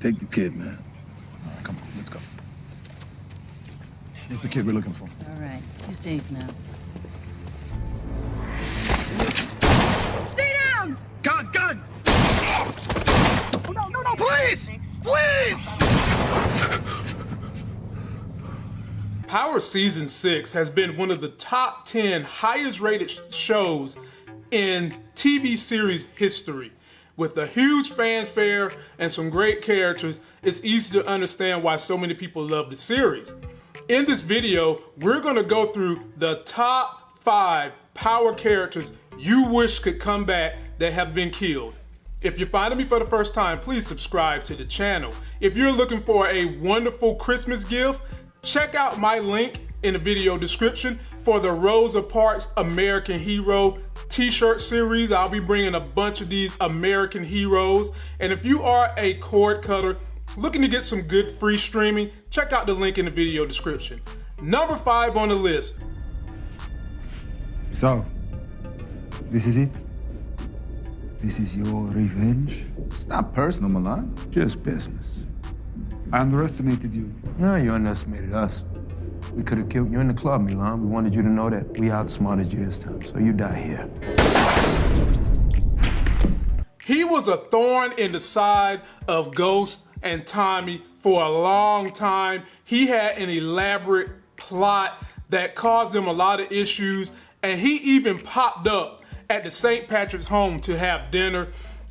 Take the kid, man. All right, come on, let's go. Here's the kid we're looking for. All right, you're safe now. Stay down! Gun, gun! No, no, no, please! Please! Power Season 6 has been one of the top 10 highest rated shows in TV series history. With a huge fanfare and some great characters, it's easy to understand why so many people love the series. In this video, we're gonna go through the top five power characters you wish could come back that have been killed. If you're finding me for the first time, please subscribe to the channel. If you're looking for a wonderful Christmas gift, check out my link in the video description for the Rosa Parks American Hero t-shirt series. I'll be bringing a bunch of these American heroes. And if you are a cord cutter looking to get some good free streaming, check out the link in the video description. Number five on the list. So, this is it? This is your revenge? It's not personal, Milan. Just business. I underestimated you. No, you underestimated us. We could have killed you in the club, Milan. We wanted you to know that we outsmarted you this time, so you die here. He was a thorn in the side of Ghost and Tommy for a long time. He had an elaborate plot that caused them a lot of issues, and he even popped up at the St. Patrick's home to have dinner.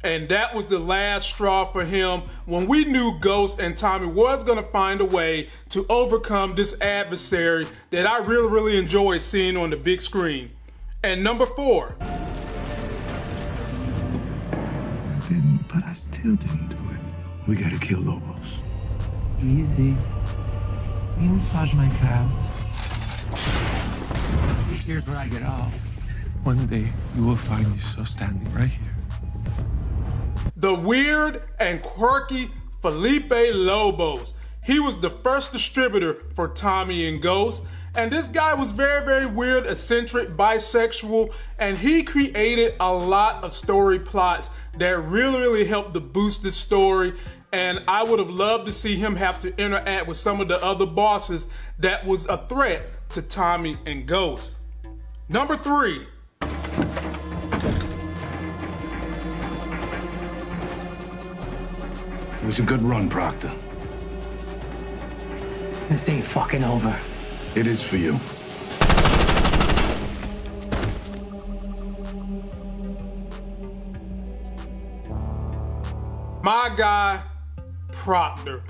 And that was the last straw for him when we knew Ghost and Tommy was gonna find a way to overcome this adversary that I really, really enjoy seeing on the big screen. And number four. I didn't, but I still didn't do it. We gotta kill Lobos. Easy. You massage my calves. Here's where I get off. One day, you will find yourself standing right here. The weird and quirky Felipe Lobos. He was the first distributor for Tommy and Ghost. And this guy was very, very weird, eccentric, bisexual, and he created a lot of story plots that really, really helped to boost the story. And I would have loved to see him have to interact with some of the other bosses that was a threat to Tommy and Ghost. Number three, was a good run, Proctor. This ain't fucking over. It is for you. my guy Proctor.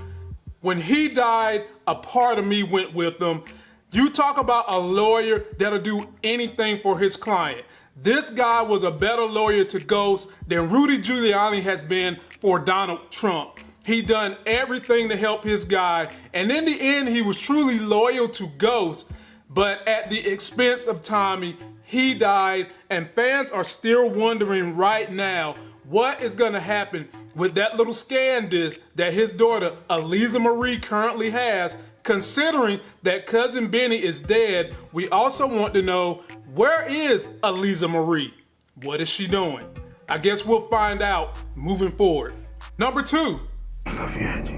When he died, a part of me went with him. You talk about a lawyer that'll do anything for his client. This guy was a better lawyer to Ghost than Rudy Giuliani has been for Donald Trump. He done everything to help his guy, and in the end, he was truly loyal to Ghost, but at the expense of Tommy, he died, and fans are still wondering right now what is gonna happen with that little scan disc that his daughter, Eliza Marie, currently has. Considering that cousin Benny is dead, we also want to know where is Eliza Marie? What is she doing? I guess we'll find out moving forward. Number two, I love you, Angie.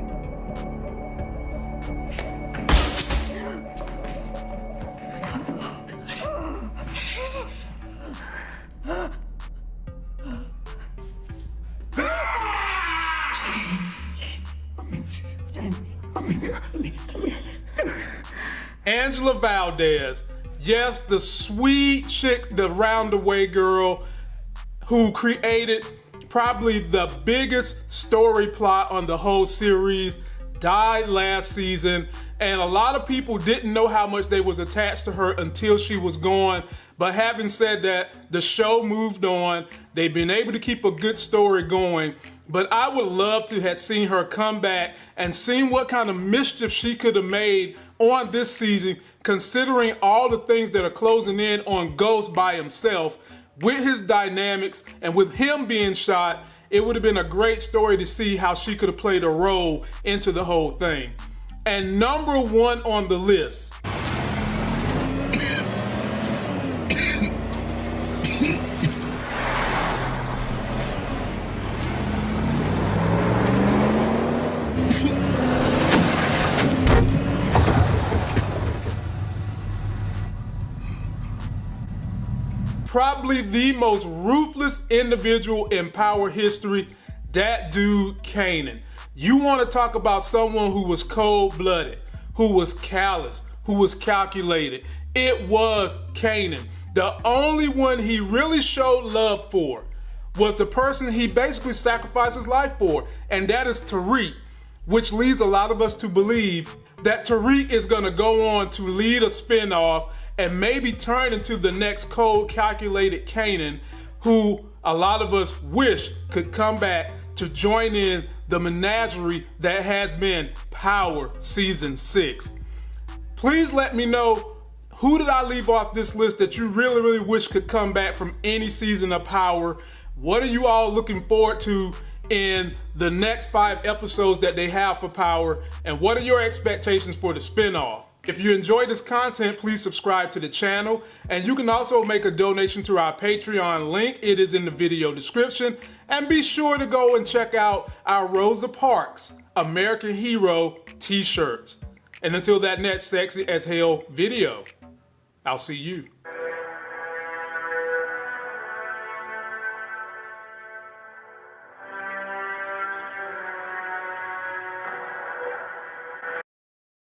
Angela Valdez. Yes, the sweet chick, the roundaway girl who created probably the biggest story plot on the whole series, died last season. And a lot of people didn't know how much they was attached to her until she was gone. But having said that, the show moved on. They've been able to keep a good story going. But I would love to have seen her come back and seen what kind of mischief she could have made on this season, considering all the things that are closing in on Ghost by himself. With his dynamics and with him being shot, it would have been a great story to see how she could have played a role into the whole thing. And number one on the list. Probably the most ruthless individual in power history, that dude Kanan. You want to talk about someone who was cold blooded, who was callous, who was calculated. It was Kanan. The only one he really showed love for was the person he basically sacrificed his life for, and that is Tariq, which leads a lot of us to believe that Tariq is going to go on to lead a spinoff and maybe turn into the next cold calculated Kanan, who a lot of us wish could come back to join in the menagerie that has been Power Season 6. Please let me know who did I leave off this list that you really, really wish could come back from any season of Power? What are you all looking forward to in the next five episodes that they have for Power? And what are your expectations for the spinoff? If you enjoyed this content, please subscribe to the channel. And you can also make a donation to our Patreon link. It is in the video description. And be sure to go and check out our Rosa Parks American Hero t-shirts. And until that next sexy as hell video, I'll see you.